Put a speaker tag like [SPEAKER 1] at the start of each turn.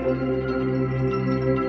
[SPEAKER 1] Música